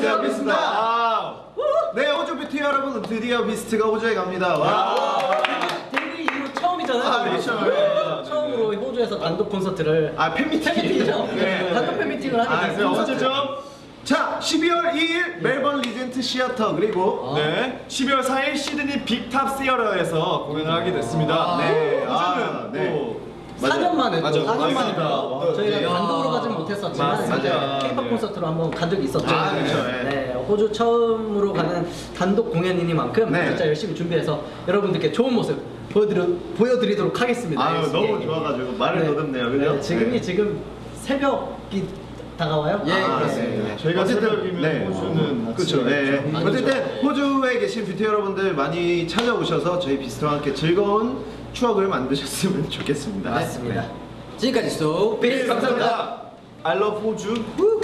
안녕하세요 비스트입니다. 네 호주 뷰티 여러분 드디어 비스트가 호주에 갑니다. 와. 데뷔 이후 처음이잖아요. 아, 그렇죠. 네. 네. 처음으로 호주에서 단독 콘서트를 아 팬미팅. 팬미팅이죠. 네. 단독 팬미팅을 하게 아, 됐어요. 그래서 어쩌죠? 자 12월 2일 멜번 Regent Theatre 그리고 네, 12월 4일 시드니 Big Top Theatre에서 공연을 하게 됐습니다. 네, 아, 호주는 네. 또 4년 만에 맞아, 또 4년 만에 맞습니다. 또 저희가 네. 단독으로 가진 못했었지만 맞습니다. K-pop 네. 콘서트로 한번 간 적이 있었죠. 아, 그렇죠. 네. 네, 호주 처음으로 가는 단독 공연이니만큼 네. 진짜 열심히 준비해서 여러분들께 좋은 모습 보여드려, 보여드리도록 하겠습니다. 아유 예. 너무 좋아가지고 말을 네. 더듬네요, 그죠? 네, 지금이 네. 지금 새벽이 다가와요? 예, 아, 그렇습니다. 네. 저희가 새벽이면 호주는 그렇죠. 네. 어쨌든 호주에 계신 뷰티 여러분들 많이 찾아오셔서 저희 비스트와 함께 즐거운 추억을 만드셨으면 좋겠습니다. 맞습니다. 지금까지 소 네, 감사합니다. I love 호주.